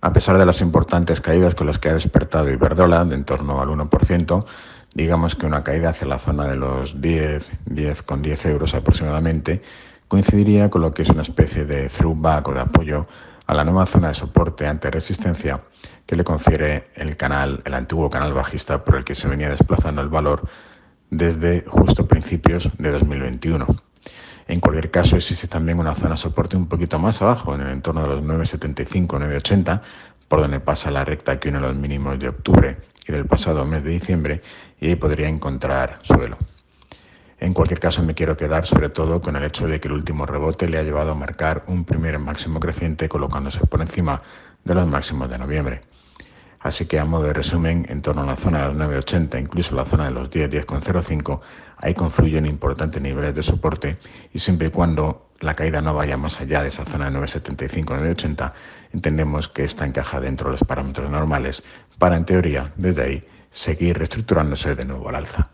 A pesar de las importantes caídas con las que ha despertado Iberdrola, de en torno al 1%, digamos que una caída hacia la zona de los 10, 10 con 10 euros aproximadamente, coincidiría con lo que es una especie de throwback o de apoyo a la nueva zona de soporte ante resistencia que le confiere el canal, el antiguo canal bajista por el que se venía desplazando el valor desde justo principios de 2021. En cualquier caso, existe también una zona soporte un poquito más abajo, en el entorno de los 9,75, 9,80, por donde pasa la recta que une los mínimos de octubre y del pasado mes de diciembre, y ahí podría encontrar suelo. En cualquier caso, me quiero quedar sobre todo con el hecho de que el último rebote le ha llevado a marcar un primer máximo creciente colocándose por encima de los máximos de noviembre. Así que a modo de resumen, en torno a la zona de los 9,80, incluso la zona de los 10, 10,05, ahí confluyen importantes niveles de soporte y siempre y cuando la caída no vaya más allá de esa zona de 9,75, 9,80, entendemos que esta encaja dentro de los parámetros normales para, en teoría, desde ahí, seguir reestructurándose de nuevo al alza.